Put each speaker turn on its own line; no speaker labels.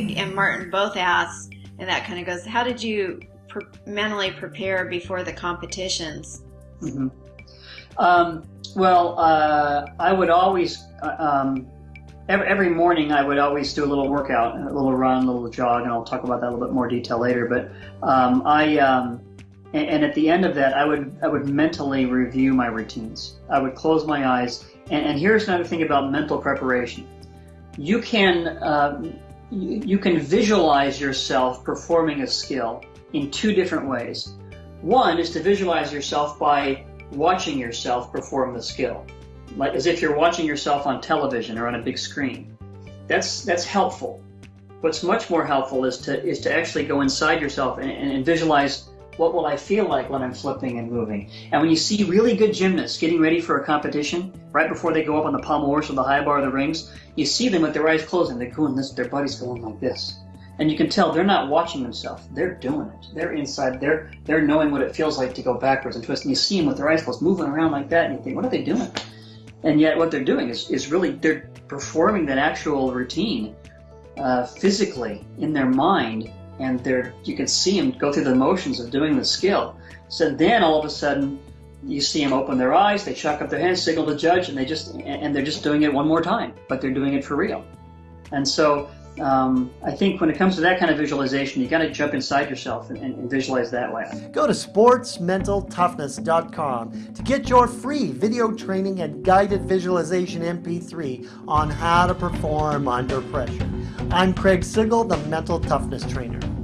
Craig and Martin both asked, and that kind of goes, how did you pre mentally prepare before the competitions?
Mm -hmm. um, well, uh, I would always, uh, um, every, every morning I would always do a little workout, a little run, a little jog, and I'll talk about that a little bit more detail later. But um, I, um, and, and, at the end of that, I would I would mentally review my routines. I would close my eyes, and, and here's another thing about mental preparation. You can uh, you, can visualize yourself performing a skill in two different ways. One is to visualize yourself by watching yourself perform the skill, like as if you're watching yourself on television or on a big screen. That's that's helpful. What's much more helpful is to is to actually go inside yourself and, and visualize what will I feel like when I'm flipping and moving. And when you see really good gymnasts getting ready for a competition, right before they go up on the pommel horse or the high bar of the rings, you see them with their eyes closed and they're going this, their body's going like this. And you can tell they're not watching themselves. They're doing it. They're inside. They're they're knowing what it feels like to go backwards and twist. And you see them with their eyes closed, moving around like that, and you think, what are they doing? And yet, what they're doing is is really they're performing that actual routine uh, physically in their mind, and they're you can see them go through the motions of doing the skill. So then all of a sudden, you see them open their eyes, they chuck up their hands, signal the judge, and they just and they're just doing it one more time, but they're doing it for real. And so um, I think when it comes to that kind of visualization, you got to jump inside yourself and, and, and, visualize that way.
Go to sportsmentaltoughness.com to get your free video training and guided visualization MP3 on how to perform under pressure. I'm Craig Sigl, the Mental Toughness Trainer.